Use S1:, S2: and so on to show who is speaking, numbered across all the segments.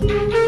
S1: Thank you.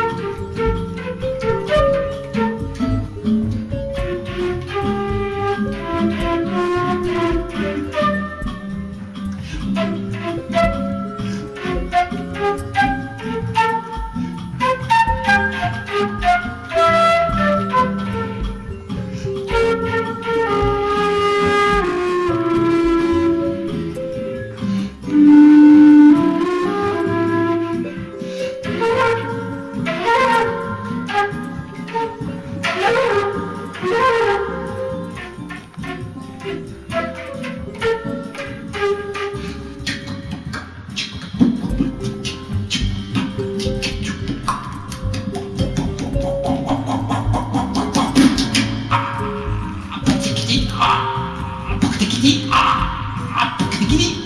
S1: あ、的僕的に、